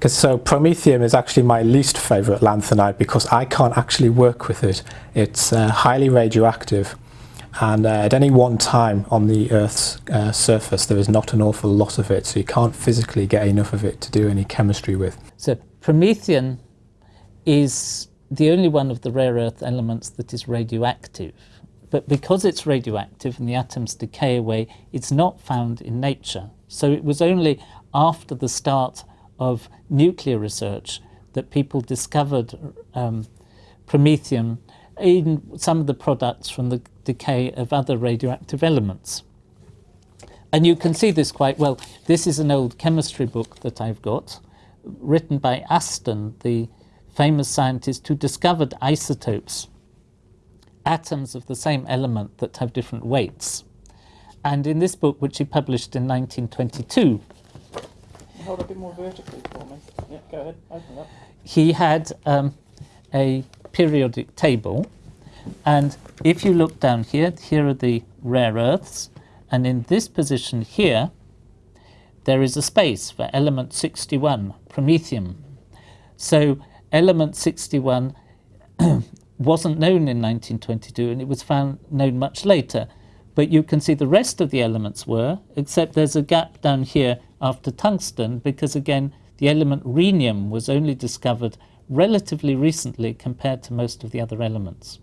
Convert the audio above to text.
Because so promethium is actually my least favourite lanthanide because I can't actually work with it. It's uh, highly radioactive and uh, at any one time on the Earth's uh, surface there is not an awful lot of it so you can't physically get enough of it to do any chemistry with. So promethium is the only one of the rare earth elements that is radioactive. But because it's radioactive and the atoms decay away, it's not found in nature. So it was only after the start of nuclear research that people discovered um, promethium in some of the products from the decay of other radioactive elements. And you can see this quite well. This is an old chemistry book that I've got, written by Aston, the famous scientist who discovered isotopes, atoms of the same element that have different weights. And in this book, which he published in 1922, hold more vertically for me. Yeah, go ahead, open up. He had um, a periodic table, and if you look down here, here are the rare earths, and in this position here, there is a space for element 61, promethium. So element 61 wasn't known in 1922 and it was found known much later. But you can see the rest of the elements were, except there's a gap down here after tungsten because again the element rhenium was only discovered relatively recently compared to most of the other elements.